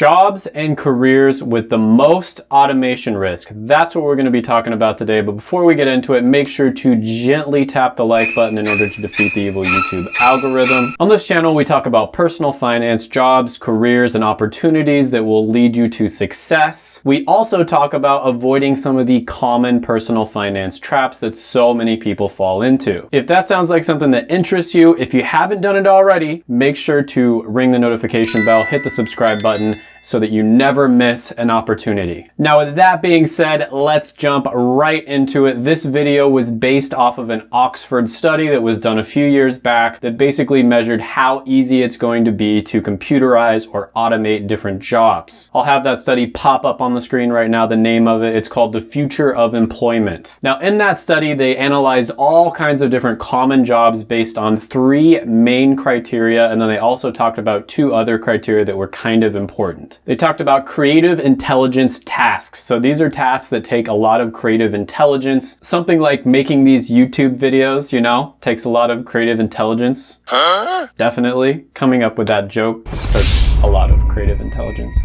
Jobs and careers with the most automation risk. That's what we're going to be talking about today. But before we get into it, make sure to gently tap the like button in order to defeat the evil YouTube algorithm. On this channel, we talk about personal finance, jobs, careers, and opportunities that will lead you to success. We also talk about avoiding some of the common personal finance traps that so many people fall into. If that sounds like something that interests you, if you haven't done it already, make sure to ring the notification bell, hit the subscribe button, so that you never miss an opportunity. Now with that being said, let's jump right into it. This video was based off of an Oxford study that was done a few years back that basically measured how easy it's going to be to computerize or automate different jobs. I'll have that study pop up on the screen right now, the name of it. It's called The Future of Employment. Now in that study, they analyzed all kinds of different common jobs based on three main criteria, and then they also talked about two other criteria that were kind of important. They talked about creative intelligence tasks. So these are tasks that take a lot of creative intelligence. Something like making these YouTube videos, you know, takes a lot of creative intelligence. Huh? Definitely. Coming up with that joke took a lot of creative intelligence.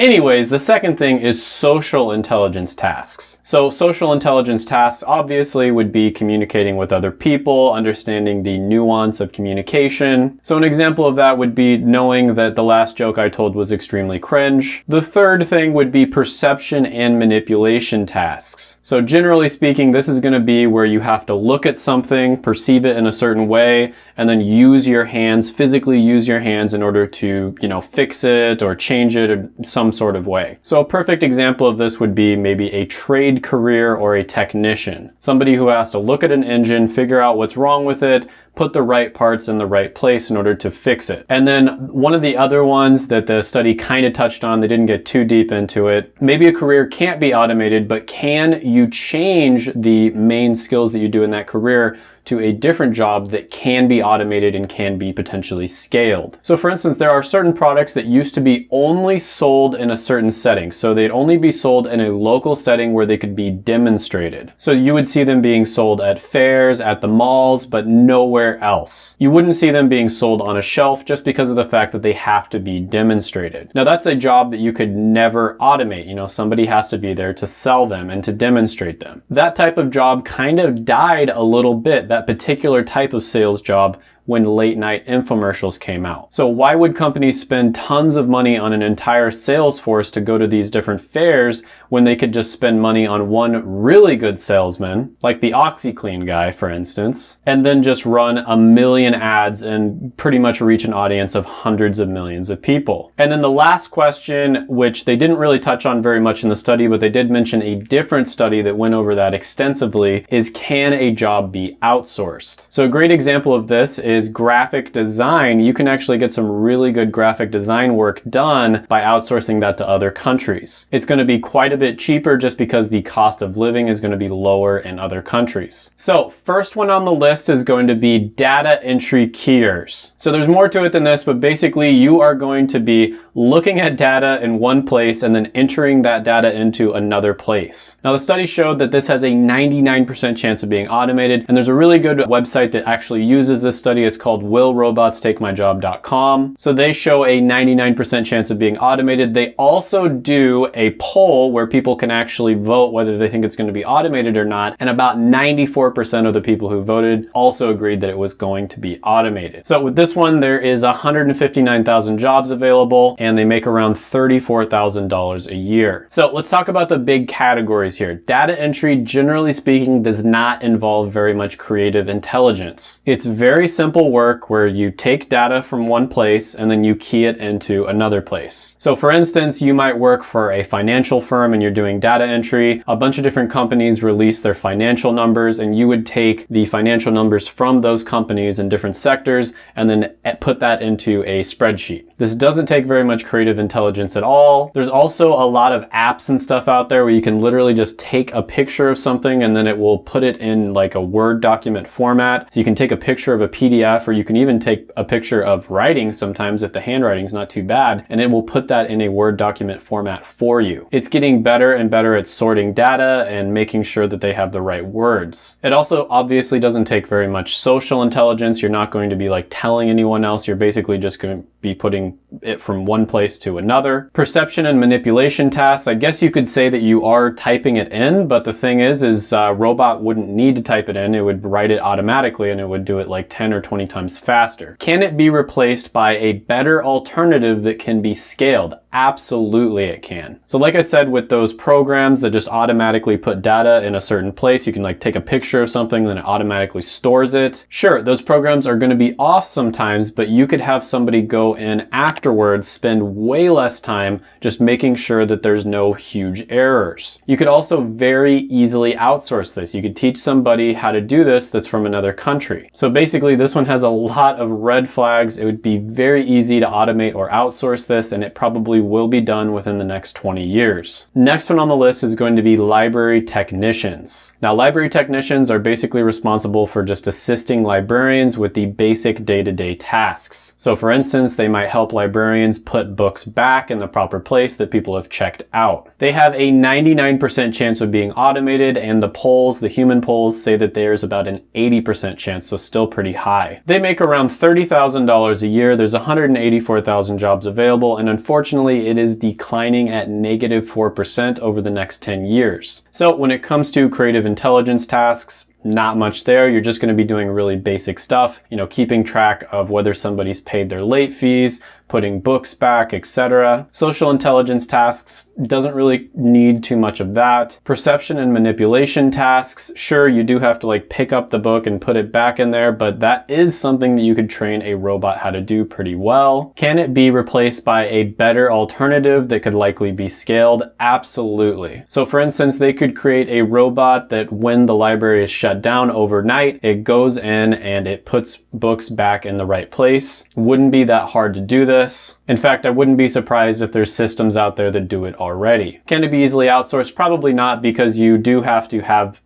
Anyways, the second thing is social intelligence tasks. So social intelligence tasks obviously would be communicating with other people, understanding the nuance of communication. So an example of that would be knowing that the last joke I told was extremely cringe. The third thing would be perception and manipulation tasks. So generally speaking, this is going to be where you have to look at something, perceive it in a certain way, and then use your hands, physically use your hands in order to, you know, fix it or change it or some sort of way. So a perfect example of this would be maybe a trade career or a technician. Somebody who has to look at an engine, figure out what's wrong with it, put the right parts in the right place in order to fix it. And then one of the other ones that the study kind of touched on, they didn't get too deep into it, maybe a career can't be automated, but can you change the main skills that you do in that career to a different job that can be automated and can be potentially scaled. So for instance, there are certain products that used to be only sold in a certain setting. So they'd only be sold in a local setting where they could be demonstrated. So you would see them being sold at fairs, at the malls, but nowhere else. You wouldn't see them being sold on a shelf just because of the fact that they have to be demonstrated. Now that's a job that you could never automate. You know, somebody has to be there to sell them and to demonstrate them. That type of job kind of died a little bit. That particular type of sales job when late night infomercials came out. So why would companies spend tons of money on an entire sales force to go to these different fairs when they could just spend money on one really good salesman, like the OxiClean guy, for instance, and then just run a million ads and pretty much reach an audience of hundreds of millions of people. And then the last question, which they didn't really touch on very much in the study, but they did mention a different study that went over that extensively, is can a job be outsourced? So a great example of this is is graphic design, you can actually get some really good graphic design work done by outsourcing that to other countries. It's going to be quite a bit cheaper just because the cost of living is going to be lower in other countries. So first one on the list is going to be data entry keyers. So there's more to it than this, but basically you are going to be looking at data in one place and then entering that data into another place. Now the study showed that this has a 99% chance of being automated and there's a really good website that actually uses this study. It's called willrobotstakemyjob.com. So they show a 99% chance of being automated. They also do a poll where people can actually vote whether they think it's going to be automated or not. And about 94% of the people who voted also agreed that it was going to be automated. So with this one, there is 159,000 jobs available and they make around $34,000 a year. So let's talk about the big categories here. Data entry, generally speaking, does not involve very much creative intelligence. It's very simple simple work where you take data from one place and then you key it into another place. So for instance, you might work for a financial firm and you're doing data entry. A bunch of different companies release their financial numbers and you would take the financial numbers from those companies in different sectors and then put that into a spreadsheet. This doesn't take very much creative intelligence at all. There's also a lot of apps and stuff out there where you can literally just take a picture of something and then it will put it in like a Word document format. So you can take a picture of a PDF PDF or you can even take a picture of writing sometimes if the handwriting's not too bad and it will put that in a Word document format for you. It's getting better and better at sorting data and making sure that they have the right words. It also obviously doesn't take very much social intelligence. You're not going to be like telling anyone else. You're basically just going to be putting it from one place to another. Perception and manipulation tasks, I guess you could say that you are typing it in, but the thing is, is uh, robot wouldn't need to type it in. It would write it automatically and it would do it like 10 or 20 times faster. Can it be replaced by a better alternative that can be scaled? Absolutely it can. So like I said, with those programs that just automatically put data in a certain place, you can like take a picture of something, then it automatically stores it. Sure, those programs are gonna be off sometimes, but you could have somebody go in afterwards, spend way less time just making sure that there's no huge errors. You could also very easily outsource this. You could teach somebody how to do this that's from another country. So basically this one has a lot of red flags. It would be very easy to automate or outsource this and it probably will be done within the next 20 years. Next one on the list is going to be library technicians. Now library technicians are basically responsible for just assisting librarians with the basic day-to-day -day tasks. So for instance, they might help librarians put books back in the proper place that people have checked out. They have a 99% chance of being automated and the polls, the human polls, say that there's about an 80% chance, so still pretty high. They make around $30,000 a year. There's 184,000 jobs available and unfortunately it is declining at negative 4% over the next 10 years. So when it comes to creative intelligence tasks, not much there. You're just going to be doing really basic stuff, you know, keeping track of whether somebody's paid their late fees, putting books back, etc. Social intelligence tasks doesn't really need too much of that. Perception and manipulation tasks, sure, you do have to like pick up the book and put it back in there, but that is something that you could train a robot how to do pretty well. Can it be replaced by a better alternative that could likely be scaled? Absolutely. So for instance, they could create a robot that when the library is shut down overnight, it goes in and it puts books back in the right place. Wouldn't be that hard to do this this. In fact, I wouldn't be surprised if there's systems out there that do it already. Can it be easily outsourced? Probably not because you do have to have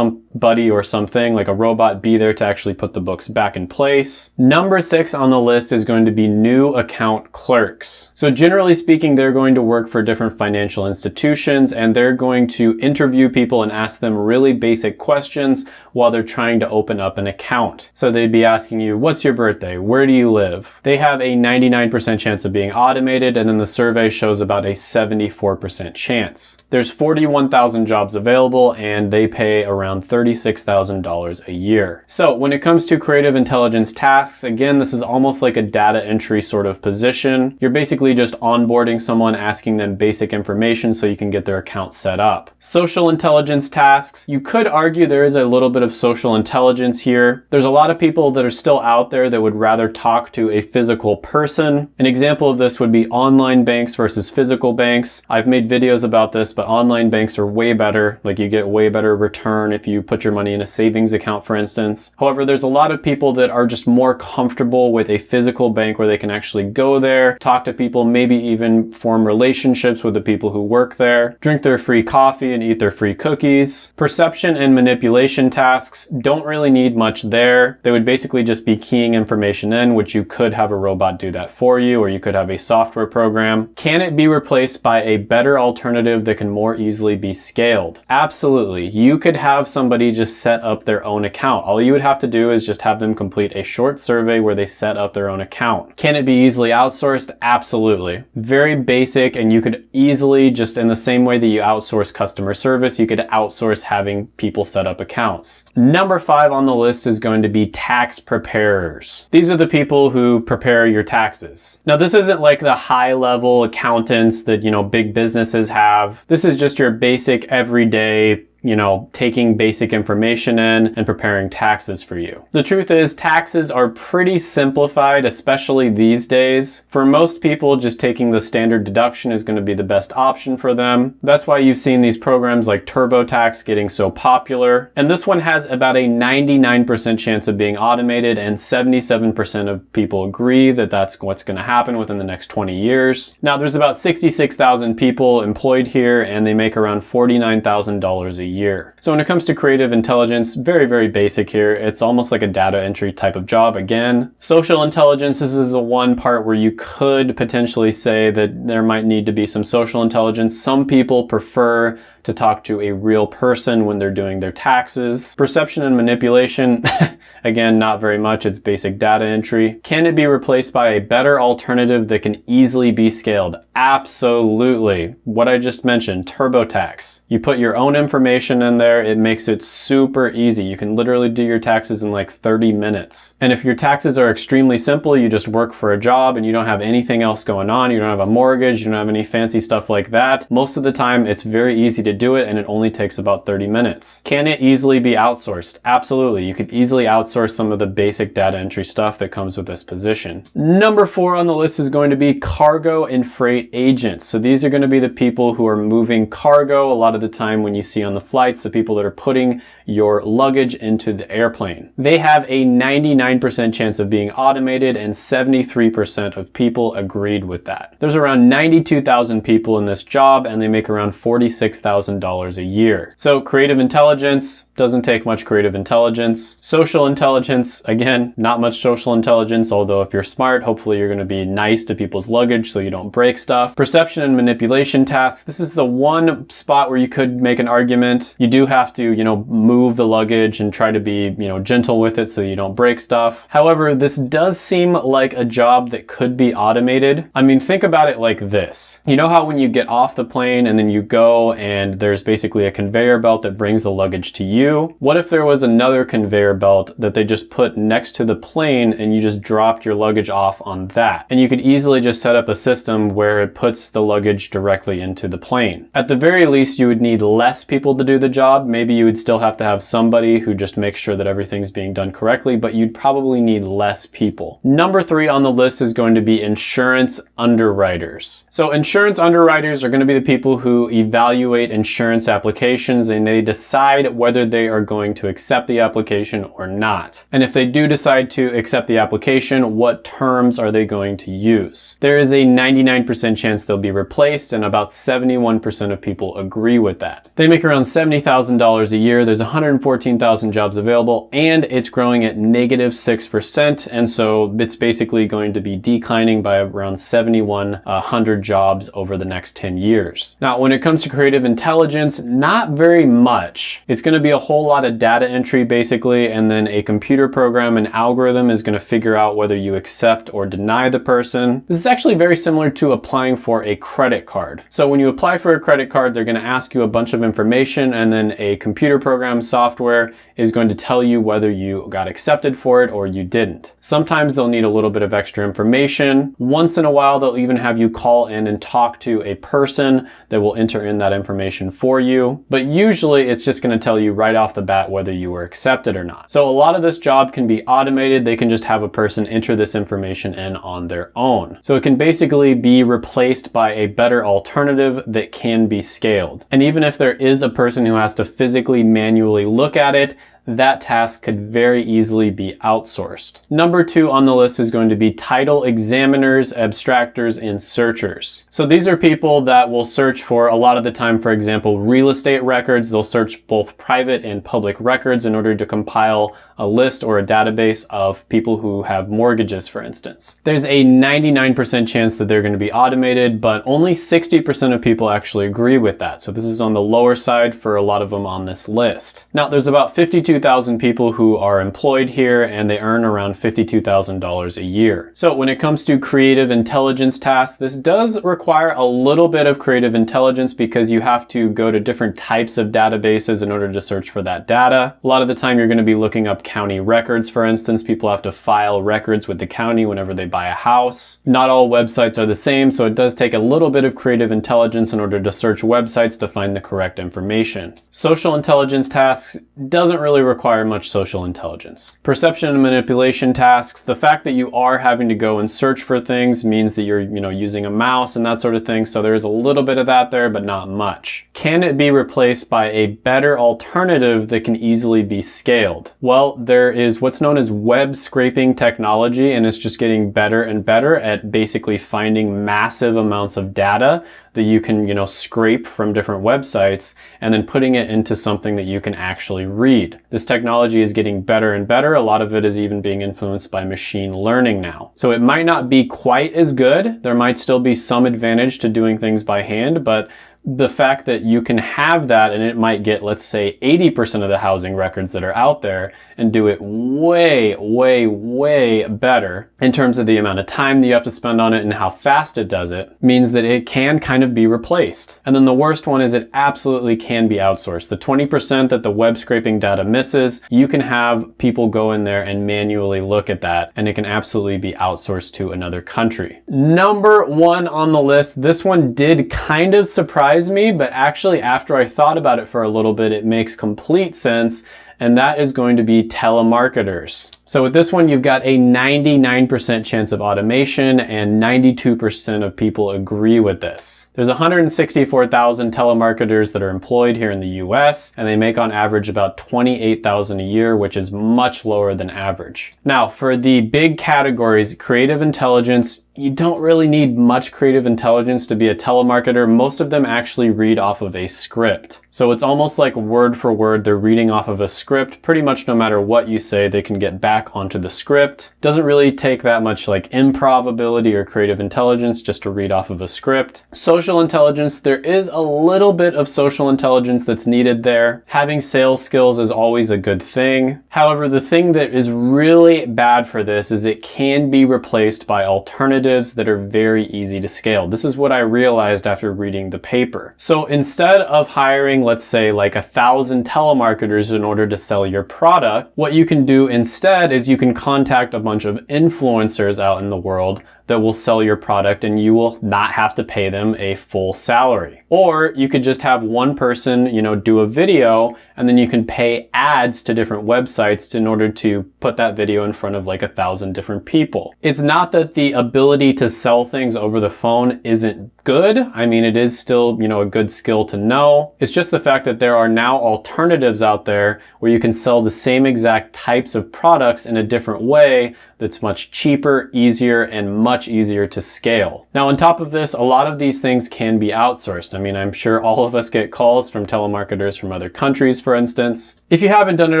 somebody or something like a robot be there to actually put the books back in place. Number six on the list is going to be new account clerks. So generally speaking, they're going to work for different financial institutions and they're going to interview people and ask them really basic questions while they're trying to open up an account. So they'd be asking you, what's your birthday? Where do you live? They have a 99% chance of being automated, and then the survey shows about a 74% chance. There's 41,000 jobs available, and they pay around $36,000 a year. So when it comes to creative intelligence tasks, again, this is almost like a data entry sort of position. You're basically just onboarding someone, asking them basic information so you can get their account set up. Social intelligence tasks, you could argue there is a little bit of social intelligence here. There's a lot of people that are still out there that would rather talk to a physical person. An example of this would be online banks versus physical banks. I've made videos about this, but online banks are way better. Like you get way better return if you put your money in a savings account, for instance. However, there's a lot of people that are just more comfortable with a physical bank where they can actually go there, talk to people, maybe even form relationships with the people who work there, drink their free coffee and eat their free cookies. Perception and manipulation tasks don't really need much there. They would basically just be keying information in, which you could have a robot do that for you or you could have a software program. Can it be replaced by a better alternative that can more easily be scaled? Absolutely. You could have just set up their own account. All you would have to do is just have them complete a short survey where they set up their own account. Can it be easily outsourced? Absolutely. Very basic and you could easily, just in the same way that you outsource customer service, you could outsource having people set up accounts. Number five on the list is going to be tax preparers. These are the people who prepare your taxes. Now this isn't like the high level accountants that, you know, big businesses have. This is just your basic everyday you know, taking basic information in and preparing taxes for you. The truth is taxes are pretty simplified, especially these days. For most people, just taking the standard deduction is going to be the best option for them. That's why you've seen these programs like TurboTax getting so popular. And this one has about a 99% chance of being automated and 77% of people agree that that's what's going to happen within the next 20 years. Now there's about 66,000 people employed here and they make around $49,000 a year. So when it comes to creative intelligence, very, very basic here. It's almost like a data entry type of job. Again, social intelligence, this is the one part where you could potentially say that there might need to be some social intelligence. Some people prefer to talk to a real person when they're doing their taxes. Perception and manipulation, again, not very much. It's basic data entry. Can it be replaced by a better alternative that can easily be scaled? Absolutely. What I just mentioned, TurboTax. You put your own information in there. It makes it super easy. You can literally do your taxes in like 30 minutes. And if your taxes are extremely simple, you just work for a job and you don't have anything else going on. You don't have a mortgage. You don't have any fancy stuff like that. Most of the time, it's very easy to do it and it only takes about 30 minutes. Can it easily be outsourced? Absolutely. You could easily outsource some of the basic data entry stuff that comes with this position. Number four on the list is going to be cargo and freight agents. So these are going to be the people who are moving cargo. A lot of the time when you see on the flights, the people that are putting your luggage into the airplane. They have a 99% chance of being automated and 73% of people agreed with that. There's around 92,000 people in this job and they make around 46,000 $1,000 a year. So creative intelligence doesn't take much creative intelligence. Social intelligence, again, not much social intelligence, although if you're smart, hopefully you're gonna be nice to people's luggage so you don't break stuff. Perception and manipulation tasks. This is the one spot where you could make an argument. You do have to, you know, move the luggage and try to be, you know, gentle with it so you don't break stuff. However, this does seem like a job that could be automated. I mean, think about it like this. You know how when you get off the plane and then you go and and there's basically a conveyor belt that brings the luggage to you. What if there was another conveyor belt that they just put next to the plane and you just dropped your luggage off on that? And you could easily just set up a system where it puts the luggage directly into the plane. At the very least, you would need less people to do the job. Maybe you would still have to have somebody who just makes sure that everything's being done correctly, but you'd probably need less people. Number three on the list is going to be insurance underwriters. So insurance underwriters are going to be the people who evaluate insurance applications and they decide whether they are going to accept the application or not. And if they do decide to accept the application, what terms are they going to use? There is a 99% chance they'll be replaced and about 71% of people agree with that. They make around $70,000 a year. There's 114,000 jobs available and it's growing at negative 6%. And so it's basically going to be declining by around 7,100 jobs over the next 10 years. Now, when it comes to creative intelligence, intelligence, not very much. It's going to be a whole lot of data entry basically, and then a computer program an algorithm is going to figure out whether you accept or deny the person. This is actually very similar to applying for a credit card. So when you apply for a credit card, they're going to ask you a bunch of information and then a computer program software is going to tell you whether you got accepted for it or you didn't. Sometimes they'll need a little bit of extra information. Once in a while, they'll even have you call in and talk to a person that will enter in that information for you. But usually it's just going to tell you right off the bat whether you were accepted or not. So a lot of this job can be automated. They can just have a person enter this information in on their own. So it can basically be replaced by a better alternative that can be scaled. And even if there is a person who has to physically manually look at it, that task could very easily be outsourced. Number two on the list is going to be title examiners, abstractors, and searchers. So these are people that will search for a lot of the time, for example, real estate records. They'll search both private and public records in order to compile a list or a database of people who have mortgages, for instance. There's a 99% chance that they're going to be automated, but only 60% of people actually agree with that. So this is on the lower side for a lot of them on this list. Now, there's about 52 52,000 people who are employed here and they earn around $52,000 a year. So when it comes to creative intelligence tasks, this does require a little bit of creative intelligence because you have to go to different types of databases in order to search for that data. A lot of the time you're going to be looking up county records, for instance. People have to file records with the county whenever they buy a house. Not all websites are the same, so it does take a little bit of creative intelligence in order to search websites to find the correct information. Social intelligence tasks doesn't really really require much social intelligence. Perception and manipulation tasks, the fact that you are having to go and search for things means that you're, you know, using a mouse and that sort of thing. So there's a little bit of that there, but not much. Can it be replaced by a better alternative that can easily be scaled? Well, there is what's known as web scraping technology, and it's just getting better and better at basically finding massive amounts of data that you can, you know, scrape from different websites and then putting it into something that you can actually read. This technology is getting better and better. A lot of it is even being influenced by machine learning now. So it might not be quite as good. There might still be some advantage to doing things by hand, but the fact that you can have that and it might get, let's say, 80% of the housing records that are out there and do it way, way, way better in terms of the amount of time that you have to spend on it and how fast it does it means that it can kind of be replaced. And then the worst one is it absolutely can be outsourced. The 20% that the web scraping data misses, you can have people go in there and manually look at that and it can absolutely be outsourced to another country. Number one on the list, this one did kind of surprise me, but actually after I thought about it for a little bit, it makes complete sense and that is going to be telemarketers. So with this one, you've got a 99% chance of automation and 92% of people agree with this. There's 164,000 telemarketers that are employed here in the US, and they make on average about 28,000 a year, which is much lower than average. Now, for the big categories, creative intelligence, you don't really need much creative intelligence to be a telemarketer. Most of them actually read off of a script. So it's almost like word for word, they're reading off of a script. Pretty much no matter what you say, they can get back onto the script. Doesn't really take that much like improv ability or creative intelligence just to read off of a script. Social intelligence, there is a little bit of social intelligence that's needed there. Having sales skills is always a good thing. However, the thing that is really bad for this is it can be replaced by alternatives that are very easy to scale. This is what I realized after reading the paper. So instead of hiring, let's say like a thousand telemarketers in order to sell your product, what you can do instead is you can contact a bunch of influencers out in the world that will sell your product and you will not have to pay them a full salary. Or you could just have one person, you know, do a video and then you can pay ads to different websites in order to put that video in front of like a thousand different people. It's not that the ability to sell things over the phone isn't good. I mean, it is still, you know, a good skill to know. It's just the fact that there are now alternatives out there where you can sell the same exact types of products in a different way that's much cheaper, easier, and much easier to scale. Now, on top of this, a lot of these things can be outsourced. I mean, I'm sure all of us get calls from telemarketers from other countries, for instance. If you haven't done it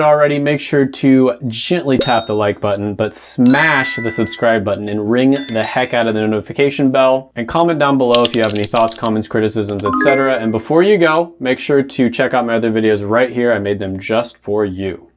already, make sure to gently tap the like button, but smash the subscribe button and ring the heck out of the notification bell and comment down below if you have any thoughts, comments, criticisms, etc. And before you go, make sure to check out my other videos right here. I made them just for you.